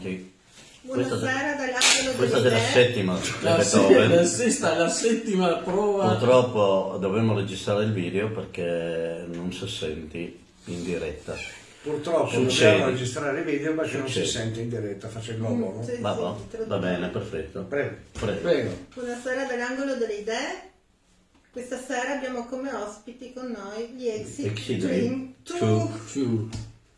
pronti? Buonasera dall'angolo Questa delle è la idee. settima La, se- Beethoven. la sesta, la settima prova. Purtroppo dovremmo registrare il video perché non si senti in diretta. Purtroppo Succede. dobbiamo registrare il video perché non si sente in diretta, faccio il globo, no? Sì, Va, va, va bene, perfetto. Prego. Prego. Prego. Buonasera dall'angolo delle idee. Questa sera abbiamo come ospiti con noi gli Exit, Dream Dream 2. Sure.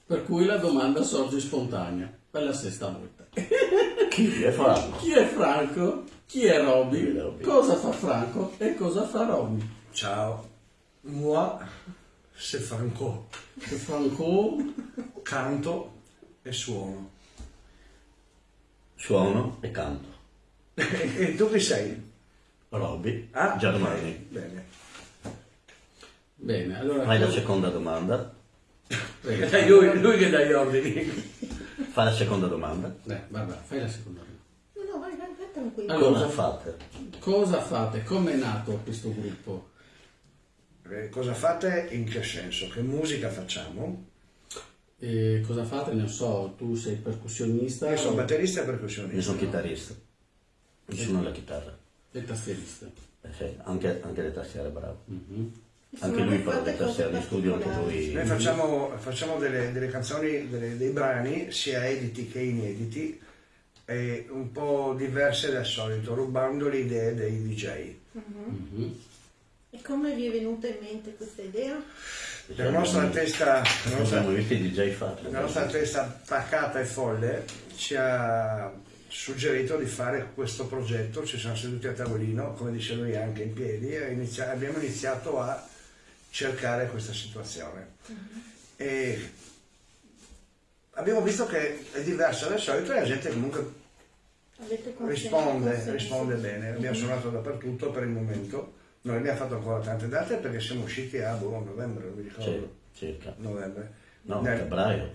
Per cui la domanda sorge spontanea. Per la sesta volta. Chi è Franco? Chi è Franco? Chi è Robby? Cosa fa Franco e cosa fa Robby? Ciao. Moi, c'est Franco. Franco Canto e suono. Suono e canto. e tu chi sei? Robby, Ah, Germani. Bene. Bene, allora Fai la seconda domanda. lui, lui che dà gli ordini. Fai la seconda domanda. Eh, vabbè, fai la seconda. No, no, vai, vai, vai tranquillo. Allora. Cosa fate? Cosa fate? Come è nato questo gruppo? Eh, Cosa fate in che senso? Che musica facciamo? E cosa fate? Ne so, tu sei percussionista Io sono o- batterista e Io percussionista. sono chitarrista. Io suono la chitarra. e tastierista. Eh sì, anche, anche le tastiere, bravo. Mhm. Anche lui fa cose tastiere di studio, anche particolari. Noi lui. facciamo, facciamo delle, delle canzoni, delle- dei brani, sia editi che inediti, e un po' diverse dal solito, rubando le idee dei DJ. Mhm. E come vi è venuta in mente questa idea? La nostra testa, la nostra, la nostra testa pacata e folle ci ha suggerito di fare questo progetto, ci siamo seduti a tavolino, come dice lui anche in piedi, e abbiamo iniziato a cercare questa situazione. E abbiamo visto che è diverso dal solito e la gente comunque risponde, risponde bene. Abbiamo suonato dappertutto per il momento, non abbiamo fatto ancora tante date perché siamo usciti a boh, novembre, non mi Sì, ricordo. circa. Novembre. No, Nel- febbraio.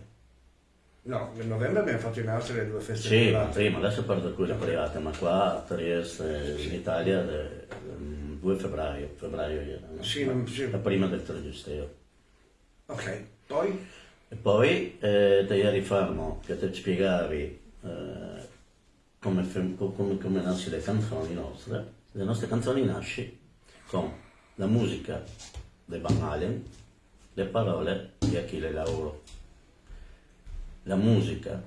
no, nel novembre abbiamo fatto in Austria le due feste Sì, ma private. prima, adesso parlo di quelle private, ma qua a Trieste, in Italia, eh, ehm, 2 febbraio, febbraio era, no? Sì, non- sì. la prima del Tragisteo. Ok, poi E poi eh, da ieri fermo che ti spiegavi eh, come, come, come nasce le canzoni nostre. Le nostre canzoni nascono con la musica dei Van Halen, le parole di Achille Lauro, la musica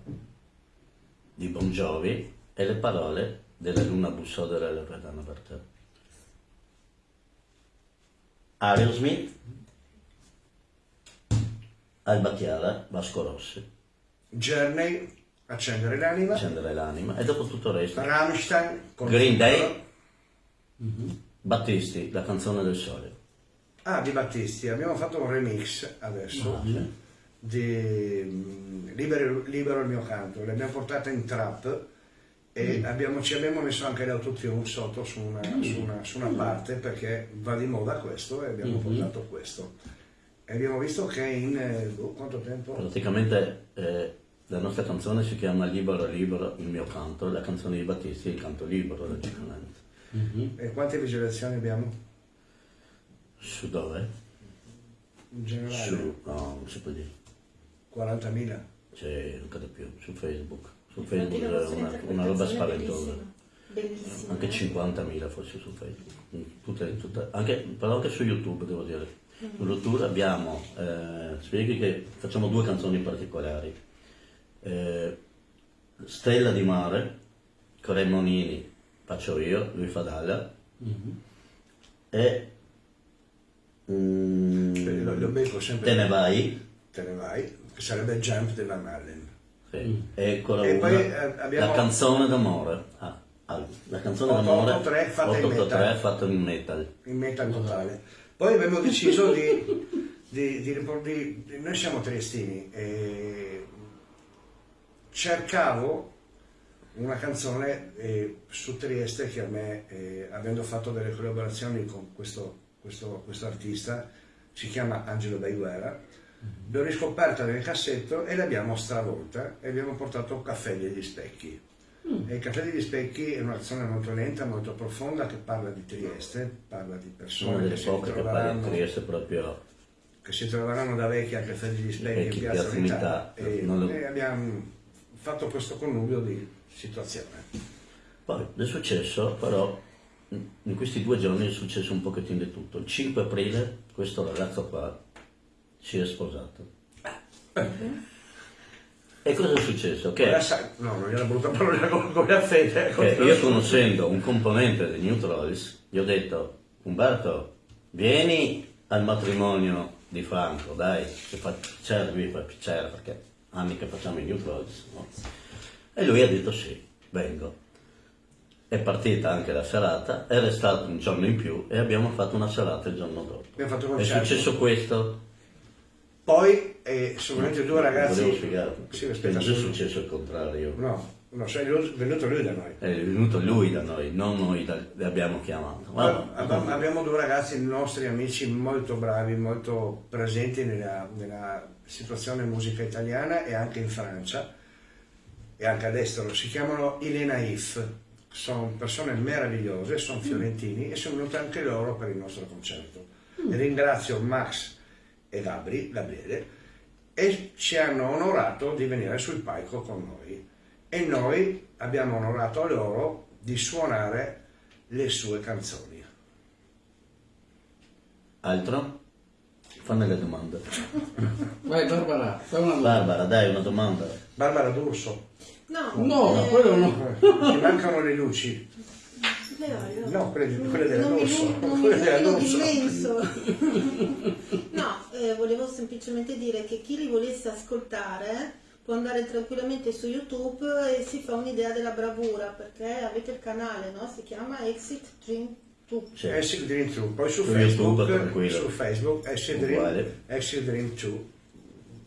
di Bon Jovi e le parole della Luna bussò della Loredana Bertè. Aerosmith Alba Chiara, Vasco Rossi, Journey, Accendere l'anima, accendere l'anima e dopo tutto il resto. Rammstein, Green Day. Zucchero. Battisti, la canzone del sole. Ah, di Battisti, abbiamo fatto un remix adesso Ah, di mm, Libero, Libero il mio canto, l'abbiamo portata in trap e Mm. abbiamo- ci abbiamo messo anche l'autotune sotto su una, su una- su una Mm. parte perché va di moda questo e abbiamo Mhm. portato questo. E abbiamo visto che in eh, boh, quanto tempo? Praticamente eh, la nostra canzone si chiama Libero Libero il mio canto, la canzone di Battisti è il canto libero, logicamente. Mhm. E quante visualizzazioni abbiamo? Su dove? In generale? Su, no, non si può dire. 40.000. C'è anche di più, su Facebook. Su Facebook vostra una, una roba spaventosa. Bellissima. Anche eh? 50.000 forse su Facebook. Mm, Tutte, tutte- anche, però anche su YouTube devo dire. Su YouTube abbiamo, eh, spieghi che facciamo due canzoni particolari. Eh, Stella di mare, Cremonini faccio io, lui fa Dalla, Mhm. e mm, Lo- lo becco sempre. Te ne vai, Te ne vai, che sarebbe Jump della Marlin. Sì, e quella E una, poi, eh, abbiamo- la canzone d'amore. Ah, ah, la canzone d'amore otto tre fatta in 883 metal. fatta in metal. in metal totale. Poi abbiamo deciso di, di, di di- noi siamo triestini e cercavo una canzone eh, su Trieste che a me, eh, avendo fatto delle collaborazioni con questo, questo, questo artista, si chiama Angelo Baiguera, l'ho riscoperta nel cassetto e l'abbiamo stravolta e abbiamo portato Caffè degli Specchi. E il Caffè degli Specchi è una canzone molto lenta, molto profonda che parla di Trieste, parla di persone che si, proprio che si troveranno da vecchi al Caffè degli Specchi in Piazza Unità Unità, e, lo- e abbiamo fatto questo connubio di situazione. Poi è successo, però, in questi due giorni è successo un pochettino di tutto. Il 5 aprile questo ragazzo qua si è sposato. E cosa è successo? Che, no, non era brutta parola come, come a fede. che io conoscendo un componente di New Trolls, gli ho detto, Umberto, vieni al matrimonio di Franco, dai, che fa piacere, lui fa piacere perché anni che facciamo i New Trolls. no? E lui ha detto sì, vengo. È partita anche la serata, è restato un giorno in più e abbiamo fatto una serata il giorno dopo. È successo questo. Poi eh, sono venuti due ragazzi. Volevo spiegare. Sì, aspetta, non è successo il contrario. No, no, sei venuto- venuto lui da noi. È venuto lui da noi, non noi da- li abbiamo chiamato. Ma- Abbiamo, abbiamo due ragazzi nostri amici molto bravi, molto presenti nella, nella situazione musica italiana e anche in Francia e anche all'estero. Si chiamano I Le Naif, sono persone meravigliose, sono fiorentini e sono venuti anche loro per il nostro concerto. E ringrazio Max e Gabri, Gabriele e ci hanno onorato di venire sul palco con noi e noi abbiamo onorato loro di suonare le sue canzoni. Altro? Fammi le domande. Vai Barbara, fai una domanda. Barbara, dai una domanda. Barbara D'Urso, No, No, eh, quello no. ti mancano le luci? No, quelle, quelle mi Quelle d'immenso. No, eh, volevo semplicemente dire che chi li volesse ascoltare può andare tranquillamente su YouTube e si fa un'idea della bravura perché avete il canale, no? Si chiama Exit Dream 2. Sì. Exit Dream 2, poi su Su Facebook, YouTube, tranquillo. su Facebook Exit Dream. Exit Dream 2,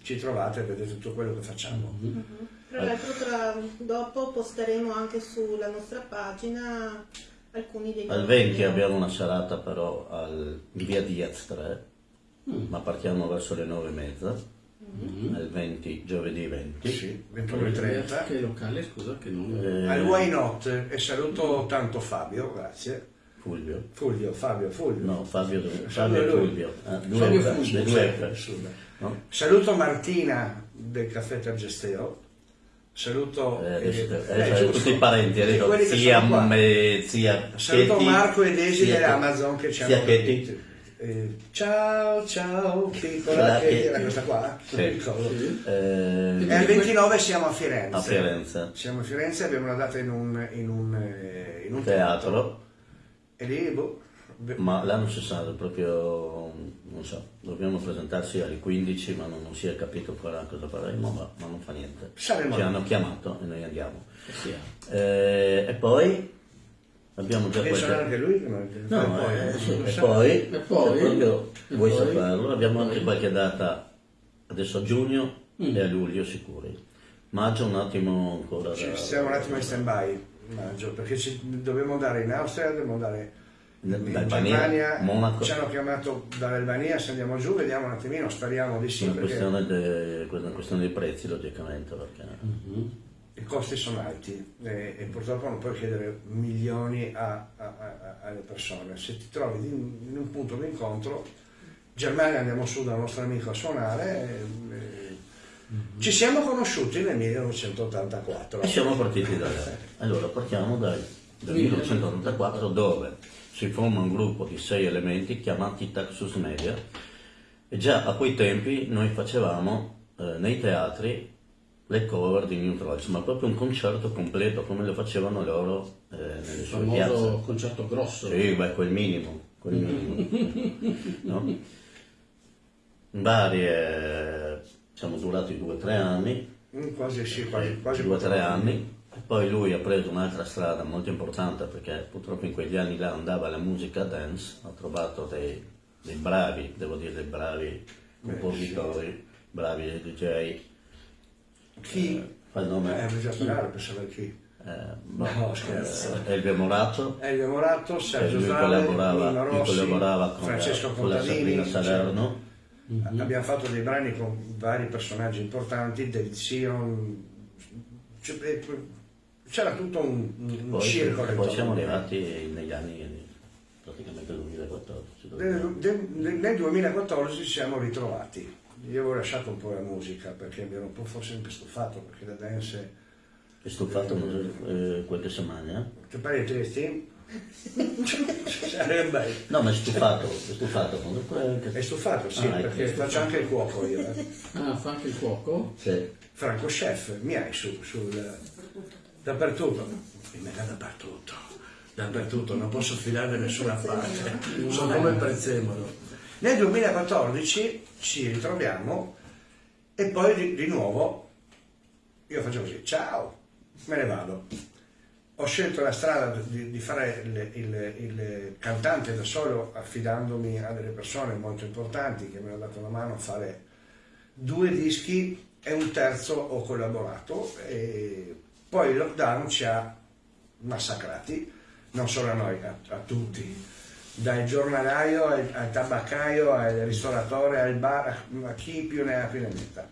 ci trovate e vedete tutto quello che facciamo. Tra l'altro tra- dopo posteremo anche sulla nostra pagina alcuni dei Al nostri 20 video. abbiamo una serata però al, in via Diaz 3, ma partiamo verso le 9 e mezza. Al 20, giovedì 20. Sì, 21.30. Che locale, scusa, che non... Eh, Al Why Not e saluto tanto Fabio, grazie. Fulvio. Fulvio, Fabio, Fulvio. No, Fabio, Fabio Fabio e. Fulvio. Ah, due Fabio Fulvio, no? Saluto Martina del caffè Tergesteo. Saluto Eh, adesso, eh, adesso eh, tutti i parenti, dico, che zia, zia Saluto Katie, Marco e Desi zia- dell'Amazon che ci hanno capito. Eh, ciao, ciao, piccola che- era questa qua? Sì. Non mi ricordo. Eh, E al 29 siamo a Firenze. a Firenze, Siamo a Firenze, abbiamo una data in un, in un, eh, in un teatro, E lì, boh, ma l'anno si sa, proprio, non so, dobbiamo presentarsi alle 15, ma non, non si è capito ancora cosa faremo, ma, ma non fa niente. Saremo Ci hanno chiamato e noi andiamo. Sì. Eh, e poi abbiamo già qualche... anche lui? che non- No, poi, eh, lo e sa. poi, E poi? proprio E vuoi poi? saperlo, abbiamo anche qualche data adesso a giugno Mm. e a luglio sicuri. Maggio un attimo ancora Ci da- stiamo un attimo in stand by maggio perché ci, dobbiamo andare in Austria, dobbiamo andare in, Germania, Monaco. ci hanno chiamato dall'Albania, se andiamo giù vediamo un attimino, speriamo di sì Una perché questione, de- una questione dei prezzi logicamente perché i costi sono alti e, e purtroppo non puoi chiedere milioni a- a- a- alle persone. Se ti trovi in, in un punto di incontro, Germania andiamo su dal nostro amico a suonare. e- e- Ci siamo conosciuti nel 1984. e siamo partiti da là. Allora partiamo dal, dal 1984 dove si forma un gruppo di sei elementi chiamati Taxus Media e già a quei tempi noi facevamo eh, nei teatri le cover di New Trolls, ma proprio un concerto completo come lo facevano loro eh, nelle Il sue piazze. famoso concerto grosso. Sì, beh, quel minimo, quel minimo. no? Varie, siamo durati due o tre anni, Mm, Quasi sì, quasi, quasi due o tre anni, poi lui ha preso un'altra strada molto importante perché purtroppo in quegli anni là andava la musica dance, ha trovato dei, dei bravi, devo dire dei bravi compositori, bravi DJ. Chi? Eh, il Eh, nome? bisogna sperare per sapere chi. Eh, boh, No, scherzo. eh, Elvio Morato, Elvio Morato, Sergio Zale, Nino Rossi, collaborava con, Francesco con la Contadini. Salerno. cioè, Abbiamo fatto dei brani con vari personaggi importanti, del Zion. c- eh, C'era tutto un, un Poi, circolo. poi siamo arrivati negli anni praticamente 2014. Nel, nel- nel 2014 ci siamo ritrovati. Io avevo lasciato un po' la musica perché mi ero un po' forse sempre stufato perché la dance È stufato eh, qualche settimana? Ti pare tristi? Sarebbe. No, ma è stufato, è stufato. È stufato, sì, Ah, ecco. perché faccio anche il cuoco io. eh. Ah, fa anche il cuoco? Sì. Franco Chef, mi hai su, sul, dappertutto. Mi metta dappertutto, dappertutto, non posso filare da nessuna parte, sono come il prezzemolo. Nel 2014 ci ritroviamo e poi di, di nuovo io faccio così, ciao, me ne vado. Ho scelto la strada di, di fare il, il- il cantante da solo affidandomi a delle persone molto importanti che mi hanno dato la mano a fare due dischi e un terzo ho collaborato e poi il lockdown ci ha massacrati, non solo a noi, a, a tutti, dal giornalaio al, al tabaccaio al ristoratore al bar, a chi più ne ha più ne metta.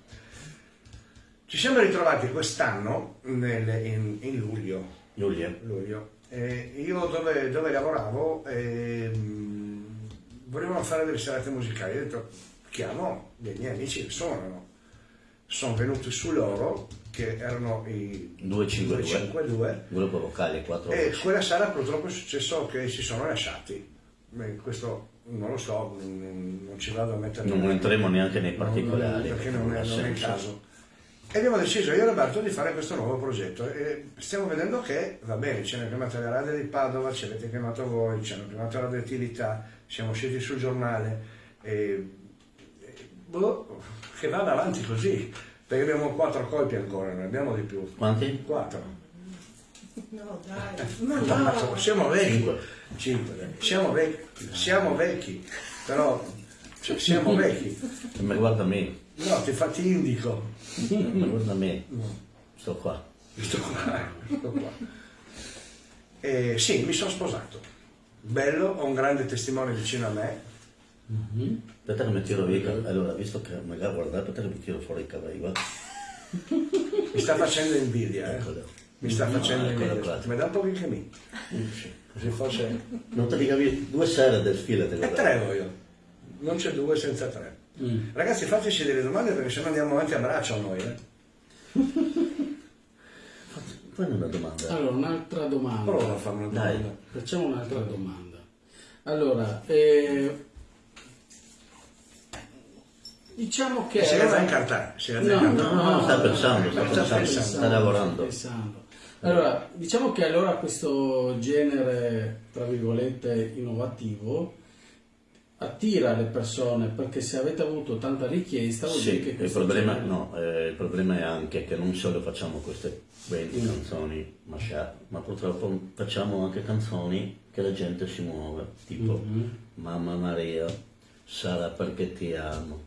Ci siamo ritrovati quest'anno in, in luglio, Giulia. luglio. Eh, io dove, dove lavoravo ehm, volevano fare delle serate musicali, ho detto chiamo dei miei amici che suonano. Sono venuti su loro, che erano i 252. 252, Gruppo vocale 4 e quella sera purtroppo è successo che si sono lasciati. Beh, questo non lo so, non, ci vado a mettere... Non entriamo neanche nei particolari. perché non è, non è il caso. E abbiamo deciso io e Roberto di fare questo nuovo progetto e stiamo vedendo che va bene, ci hanno chiamato le radio di Padova, ci avete chiamato voi, ci hanno chiamato la radioattività, siamo usciti sul giornale e, e- boh, che vada avanti così, perché abbiamo quattro colpi ancora, non abbiamo di più. Quanti? Quattro. No, dai, ma Quattro. no. Siamo vecchi. Cinque. Dai. Siamo vecchi, siamo vecchi, però cioè, siamo vecchi. Ma guarda me, No, ti, fa, ti indico. ma guarda me. Sto qua. Sto qua, sto qua. E sì, mi sono sposato. Bello, ho un grande testimone vicino a me. Aspetta che mi tiro via. Allora, visto che magari guarda, aspetta che mi tiro fuori i capelli. guarda. Mi sta facendo invidia, eh. Eccolo. Mi sta facendo Ah, eccolo invidia. qua. Mi dà un po' anche me. Così forse... Non te li capi due sere del filo te E tre voglio. Non c'è due senza tre. Mm. Ragazzi, fateci delle domande perché se no andiamo avanti a braccio noi, eh. Fai una domanda. Allora, un'altra domanda. Prova a farmi una Dai. domanda. Facciamo un'altra domanda. Allora, eh, diciamo che... Si deve incartare, si deve No, incartare. No, no, no, sta pensando, sta Sta pensando, pensando. sta lavorando. pensando. Allora, diciamo che allora questo genere, tra virgolette, innovativo attira le persone perché se avete avuto tanta richiesta vuol dire Sì, che il problema, genere- no, eh, il problema è anche che non solo facciamo queste 20 Mm. canzoni mashup, ma purtroppo facciamo anche canzoni che la gente si muove, tipo Mhm. Mamma Maria, Sarà perché ti amo,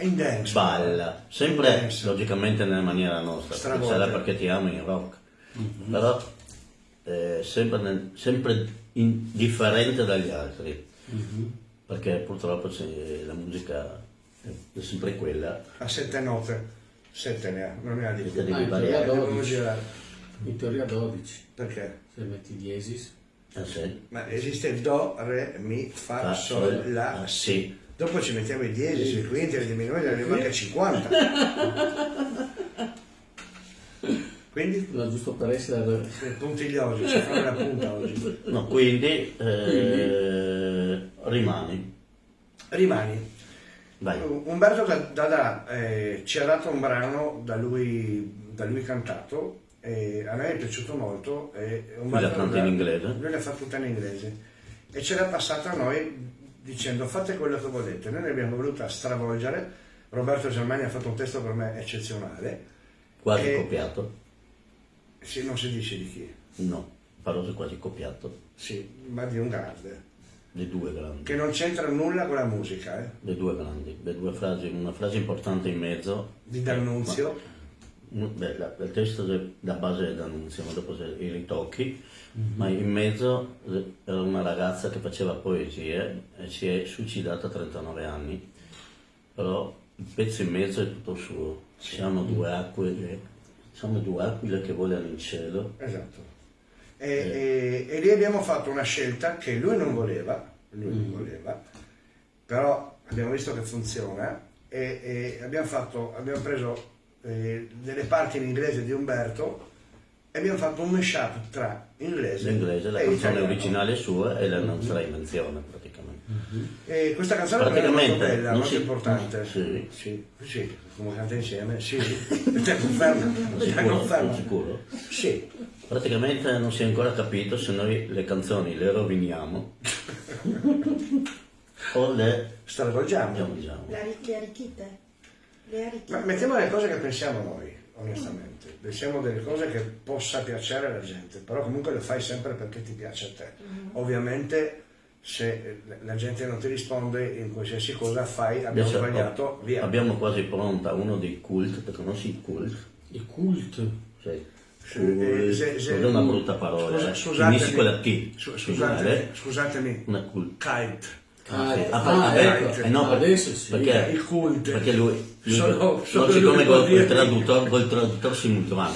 in dance. balla, sempre Dance. logicamente nella maniera nostra, sarà perché ti amo in rock, però eh, sempre, nel- sempre in- differente dagli altri, Mhm. perché purtroppo c'è- la musica è sempre quella, A sette note. Sette ne ha, non ne ha di più. Ah, in teoria Devono 12. girare. In teoria 12, Perché? se metti diesis. Ah, sì? Ma esiste Do, Re, Mi, Fa, Fa, Sol, Sol, La, La, Si. Si. Dopo ci mettiamo i diesis, i quinti, le diminuiti, ne arriviamo anche a 50. Quindi, No, giusto per essere... puntigliosi, ci fanno la punta oggi. No, quindi eh, rimani. Rimani. Vai. Umberto Dada eh, ci ha dato un brano da lui, da lui cantato e a me è piaciuto molto. E Umberto la canta in Dada- inglese? Lui l'ha fatta tutta in inglese e ce l'ha passata a noi dicendo fate quello che volete. Noi ne abbiamo voluta stravolgere. Roberto Germani ha fatto un testo per me eccezionale. Quasi E- copiato. Sì, non si dice di chi, No, paroso quasi copiato. sì, ma di un grande, Le due grandi. che non c'entra nulla con la musica, eh? Le due grandi. Le due frasi, una frase importante in mezzo. di D'Annunzio. Ma- beh, la- il testo la base è d'annunzio, ma dopo se- i ritocchi. Ma in mezzo eh, era una ragazza che faceva poesie e si è suicidata a 39 anni. Però il pezzo in mezzo è tutto suo. Siamo due acque, siamo due aquile che volano in cielo. Esatto. E, e- e lì abbiamo fatto una scelta che lui non voleva, lui non voleva, però abbiamo visto che funziona e, e abbiamo, fatto, abbiamo preso eh, delle parti in inglese di Umberto e abbiamo fatto un mashup tra inglese, L'inglese, la e canzone italiano. originale sua e la nostra invenzione praticamente. E questa canzone me è molto Praticamente bella, non molto si- importante. Sì. sì, sì, come canta insieme, sì, te confermo, te Sicuro? confermo. Sicuro? Sì, Praticamente non si è ancora capito se noi le canzoni le roviniamo o le stravolgiamo. le arricchite? Le arricchite. Ma mettiamo le cose che pensiamo noi, onestamente. Pensiamo delle cose che possa piacere alla gente, però comunque le fai sempre perché ti piace a te. Ovviamente se la gente non ti risponde in qualsiasi cosa fai, abbiamo Adesso, sbagliato, oh, via. Abbiamo quasi pronta uno dei cult, te conosci il cult? Il cult. Sì. Eh, se- se- una brutta parola, Scusa- eh. scusatemi. Finisci con la T. Su- scusatemi, scusatemi, Una cult. kite. Ah, eh, Ah, ah, beh, ecco. eh, no, adesso sì. perché- Il cult. Perché lui, Sono- non sono siccome l'unico col, col traduttore, col traduttore simultaneo,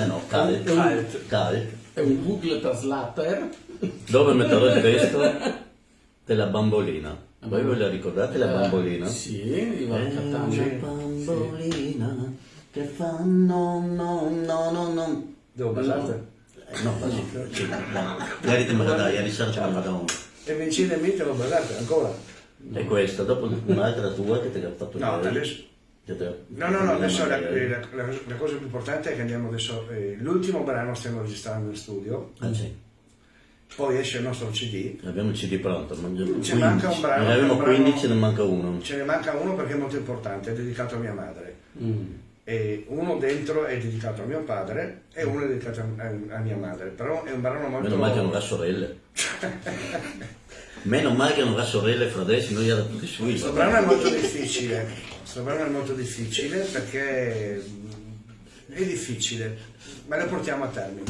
eh no, cult, Cult. cult, È un Google Translator. dove metterò il testo della bambolina. Voi ve la ricordate la bambolina? Eh, Sì, Ivan una bambolina che fa no, no, no, no, no. Devo basate? Eh, no, quasi, sì, no. Ieri me la dai, ieri sera te la dai. E Vincile e Mite lo basate ancora? E questa, dopo un'altra tua che ti ha fatto No, ieri. No, no, no, adesso la, ieri. la- la- la cosa più importante è che andiamo adesso, eh, l'ultimo brano stiamo registrando in studio, Ah, sì. poi esce il nostro CD, Abbiamo il CD pronto, ma abbiamo Ci manca un brano, Ne brano- 15, ne manca uno. ce ne manca uno perché è molto importante, è dedicato a mia madre, Mm. e uno dentro è dedicato a mio padre e uno è dedicato a, a- a mia madre, però è un brano molto... Meno male che non ha sorelle. Meno male che non ha sorelle e fratelli, noi eravamo tutti sui. Questo brano è molto difficile, questo brano è molto difficile perché mm, è difficile, ma lo portiamo a termine.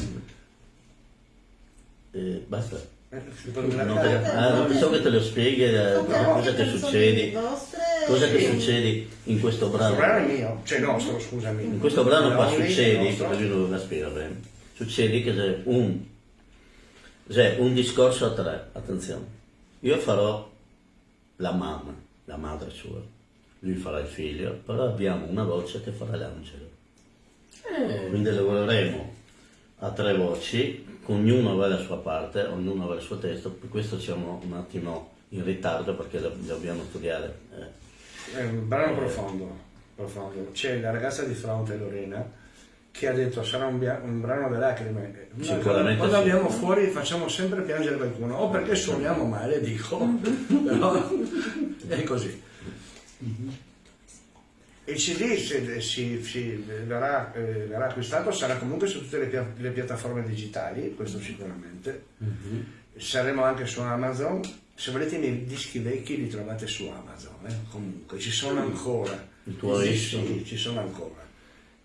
Eh, basta. Eh, Non te- ah, non pensavo che te lo spieghi eh, Sono cosa anche che succede. vostre Cosa che succede in questo Questo brano brano? è mio, cioè nostro, scusami. In questo brano qua succede, non spiegare, succede che c'è un, c'è un discorso a tre, attenzione. Io farò la mamma, la madre sua, lui farà il figlio, però abbiamo una voce che farà l'angelo. Eh, Quindi lavoreremo a tre voci, ognuno avrà la sua parte, ognuno avrà il suo testo, per questo siamo un attimo in ritardo perché dobbiamo studiare. eh. È un brano profondo, profondo. C'è la ragazza di fronte, Lorena, che ha detto sarà un, un brano delle lacrime. Noi Sicuramente Quando sì. andiamo fuori facciamo sempre piangere qualcuno, o perché suoniamo male, dico, però è così. Il CD se- si, si- verrà, eh, verrà acquistato, sarà comunque su tutte le, pia- le piattaforme digitali, questo sicuramente. Saremo anche su Amazon. Se volete i miei dischi vecchi li trovate su Amazon, eh, comunque, ci sono ancora. I tuoi Sì, sì, ci sono ancora.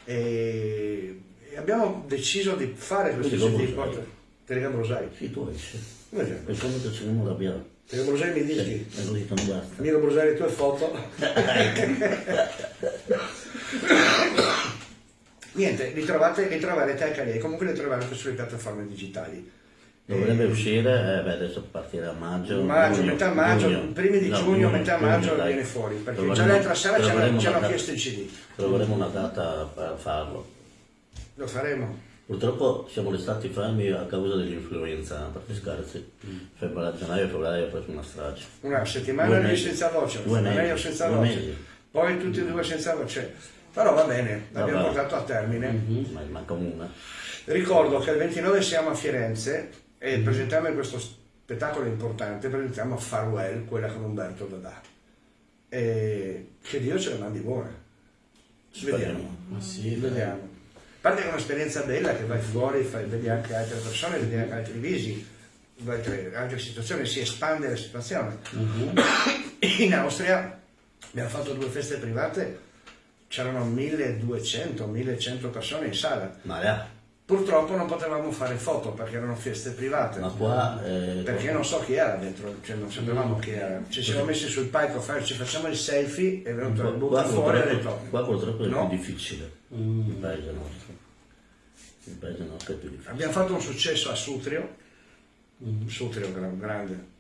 E, e abbiamo deciso di fare questo. Brosai. porta- Terega Brosai. Sì, tu esci. Come si Per come che non l'abbiamo. Terega Brosai mi Sì, e così non basta. Miro Brosai le tue foto. Niente, li, trovate, li troverete anche lì, comunque li troverete sulle piattaforme digitali. Dovrebbe uscire, eh, beh, adesso partirà a maggio. Maggio, giugno, metà maggio, giugno. primi di No, giugno, metà maggio dai. viene fuori, perché già l'altra sera ci hanno, chiesto il CD. Troveremo una data per farlo. Lo faremo. Purtroppo siamo restati fermi a causa dell'influenza, perché scherzi. Mm. Febbraio, gennaio e febbraio ho preso una strage. Una settimana lì senza voce, Due mesi. senza Due voce, mesi. poi tutti e due senza voce. Però va bene, l'abbiamo Vabbè. portato a termine. Ma manca una. Ricordo che il 29 siamo a Firenze e Mm. presentiamo questo spettacolo importante, presentiamo Farewell, quella con Umberto Dadà. E che Dio ce le mandi buone. Vediamo. ma sì, dai. Vediamo. Parte che è un'esperienza bella che vai fuori, fai, vedi anche altre persone, vedi anche altri visi, altre, altre situazioni, si espande la situazione. In Austria abbiamo fatto due feste private, c'erano 1200-1100 persone in sala. Ma là, Purtroppo non potevamo fare foto perché erano feste private. ma qua... eh, Perché non so chi era dentro, cioè non sapevamo chi era. Ci siamo messi sul palco a fare, ci facciamo il selfie e è venuto il qua fuori e ha detto qua purtroppo è no. più difficile. Il paese nostro. Il paese nostro è più difficile. Abbiamo fatto un successo a Sutrio, Sutrio gra- grande.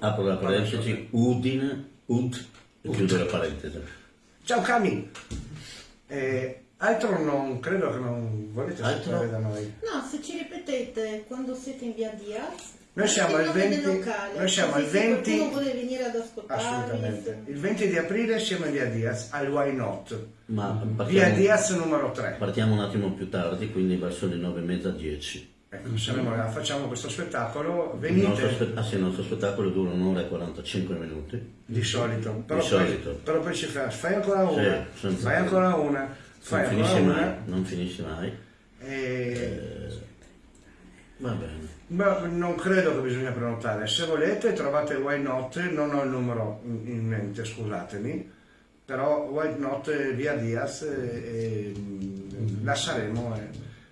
Apro la parentesi, Udine, Ud, e chiudo la parentesi. Ciao Cami! Eh, Altro non credo che non volete Altro? sapere da noi. No, se ci ripetete quando siete in via Diaz. Noi siamo il al nome del 20 locale, noi siamo al se 20 qualcuno vuole venire ad. Assolutamente. se- Il 20 di aprile siamo in via Diaz, al Why Not. Ma Via Diaz numero 3. partiamo un attimo più tardi, quindi verso le nove e mezza, dieci. Ecco, saremo là, facciamo questo spettacolo, Il venite nostro, spe- ah sì, il nostro spettacolo dura un'ora e 45 minuti. di solito, però, Di poi, solito. però poi ci fai, fai ancora una, Sì, fai ancora una, fai non finisce una mai, non finisce mai. e Va bene. ma non credo che bisogna prenotare. Se volete trovate Why Not, non ho il numero in mente, scusatemi, però Why Not eh, via Diaz e, e, mm, la saremo. eh.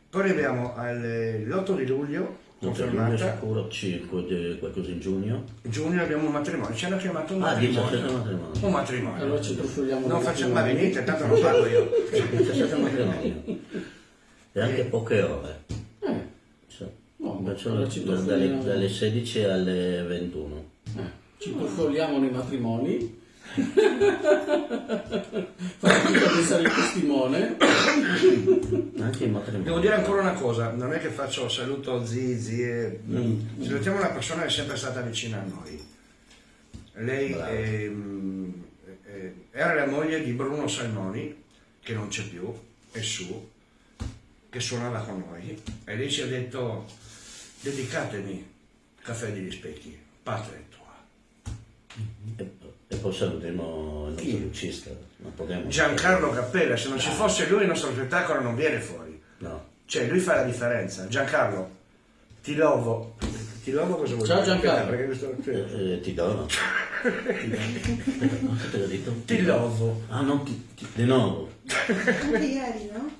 Poi arriviamo all'8 di luglio, Non c'è confermata. sicuro, circo, di- qualcosa in giugno. giugno abbiamo un matrimonio, ci hanno chiamato un Ah, matrimonio. 17 matrimonio. Un matrimonio. Allora ci trufoliamo Non un facciamo, ma attimo. venite, tanto non parlo io. 17 matrimonio. E anche poche ore. Eh, Cioè, No, allora ci dalle, dalle 16 alle 21. eh, ci trufoliamo nei matrimoni. Fate tutto pensare il testimone. Devo dire ancora una cosa, non è che faccio saluto zii, zie, salutiamo una persona che è sempre stata vicina a noi. Lei Bravo. ehm, eh, era la moglie di Bruno Salmoni, che non c'è più, è su, che suonava con noi, e lei ci ha detto, dedicatemi Caffè degli Specchi, patria tua. E, e poi salutiamo il nostro Chi? lucista. Non potremmo- Giancarlo Cappella, se non ci fosse lui il nostro spettacolo non viene fuori. No. Cioè, lui fa la differenza. Giancarlo, ti lovo. Ti lovo cosa vuol Ciao, dire? Giancarlo. Perché questo- Eh, eh, ti dono. Te l'ho detto? Ti lovo. Ah, no, ti, ti, di nuovo. Anche ieri, no?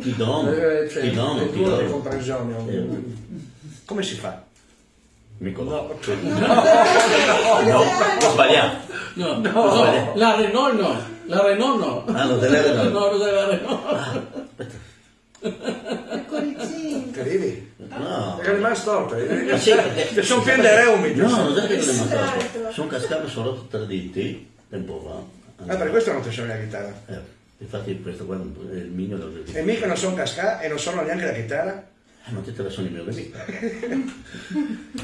Ti dono. Eh, cioè, ti dono, è ti dono. Eh, Come si fa? Mi conosco. No. Ho sbagliato. No, no, la Renault no, la Renault no. Ah, lo della Renault. No, lo della Renault. Aspetta. Il cuoricino. Che arrivi? No. È rimasto storto. Ma sì, perché- Che sono pieni di reumi. No, non è che non è L'altro. fatto. Sono cascato, sono rotto tre diti tempo fa. Ah, per questo non ti suoni la chitarra. Eh, infatti questo qua è il mio E mica non sono cascà e non sono neanche la chitarra. Eh, ma te te la sono i miei nemici.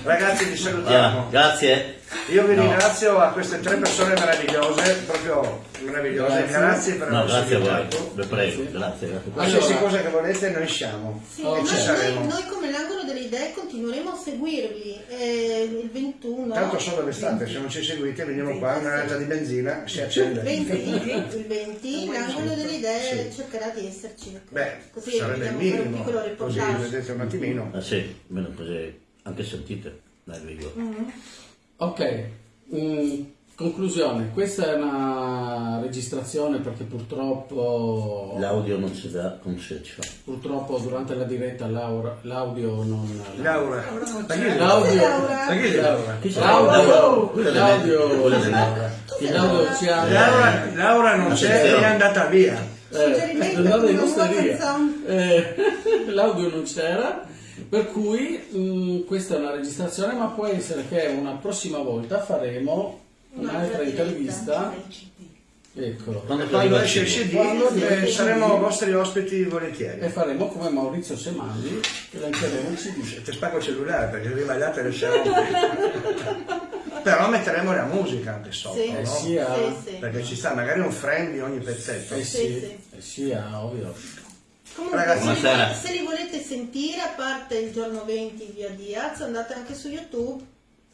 Ragazzi, vi Ah, salutiamo. grazie. Io vi No. ringrazio a queste tre persone meravigliose, proprio meravigliose. Grazie. Grazie, per No, averci grazie a voi. invitato. Vi prego, grazie, grazie. Qualsiasi Allora- cosa che volete, noi siamo. Sì, Oh, noi, ci saremo. noi- noi come l'angolo delle idee continueremo a seguirvi eh, il 21 Tanto so dove state, se non ci seguite veniamo qua, una lata di benzina si accende. 20, il 20 l'angolo delle idee cercherà di esserci Beh, così sarebbe il un minimo, piccolo così vedete un attimino. Ah sì, almeno così anche sentite dal video. Ok, mm, conclusione, questa è una registrazione perché purtroppo, L'audio non si dà con seccia. purtroppo durante la diretta l'aura- l'audio non... Laura, L'audio, l'audio, l'audio, l'audio ci ha... Laura, Laura non c'è è andata via. Eh, andata in osteria. Eh, l'audio non c'era, per cui mh, questa è una registrazione, ma può essere che una prossima volta faremo un'altra intervista. Eccolo. Quando esce il? CD Quando eh, saremo CD. vostri ospiti E volentieri. faremo come Maurizio Semandi, che lanciaremo il CD. Ti spacco il cellulare perché arriva là te le. Però metteremo la musica anche sotto, Sì. no? Eh, sia, Sì, sì. Perché ci sta magari un frame di ogni pezzetto. eh Sì, sì, sì. eh sia ovvio. Comunque, Ragazzi, se, li se li volete sentire, a parte il giorno 20 via Diaz, andate anche su YouTube,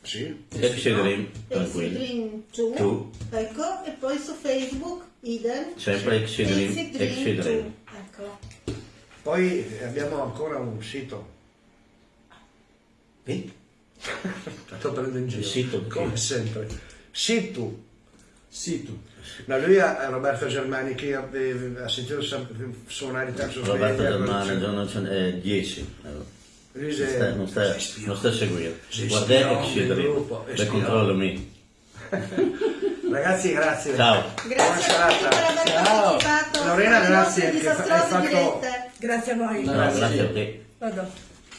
Sì. Exi Dream, Exi tranquilli. Dream 2, Two. ecco, e poi su Facebook, idem, Sempre Exi 2, Dream. ecco. Poi abbiamo ancora un sito. Sì? Sto prendendo in giro. Il sito Come sempre. Situ. Sì, tu. No, lui ha Roberto Germani che ha, eh, sentito suonare Roberto Germano, cioè, Jonathan, eh, 10. Allora. Lui Non si- sta, non sta, si ispira. non sta a seguire. Si Guarda ispirò Exi nel Dream, gruppo, le ispirò. controllo me. Ragazzi, grazie. Ciao. Grazie Buona a tutti serata. per aver Ciao. Lorena, grazie che hai fatto- dirette. Grazie a voi. No, Grazie. grazie a te. Vado.